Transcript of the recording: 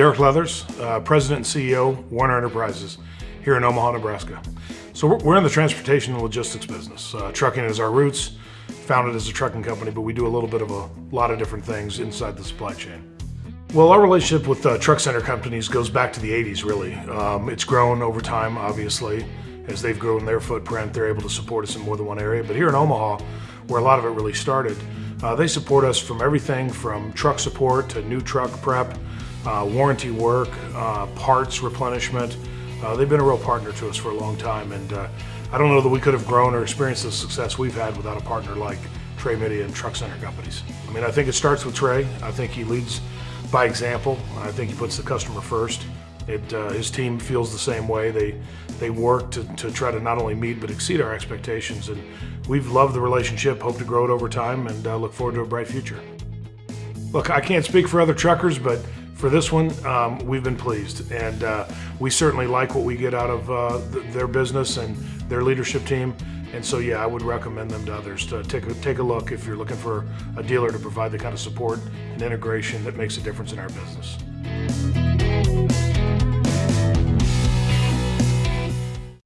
Derek Leathers, uh, President and CEO, Werner Enterprises, here in Omaha, Nebraska. So we're, we're in the transportation and logistics business. Uh, trucking is our roots, founded as a trucking company, but we do a little bit of a lot of different things inside the supply chain. Well, our relationship with uh, truck center companies goes back to the 80s, really. Um, it's grown over time, obviously. As they've grown their footprint, they're able to support us in more than one area. But here in Omaha, where a lot of it really started, uh, they support us from everything from truck support to new truck prep, uh, warranty work, uh, parts replenishment. Uh, they've been a real partner to us for a long time, and uh, I don't know that we could have grown or experienced the success we've had without a partner like Trey Mitty and Truck Center Companies. I mean, I think it starts with Trey. I think he leads by example. I think he puts the customer first. It, uh, his team feels the same way. They they work to, to try to not only meet but exceed our expectations, and we've loved the relationship. Hope to grow it over time, and uh, look forward to a bright future. Look, I can't speak for other truckers, but for this one, um, we've been pleased, and uh, we certainly like what we get out of uh, th their business and their leadership team. And so, yeah, I would recommend them to others to take a, take a look if you're looking for a dealer to provide the kind of support and integration that makes a difference in our business.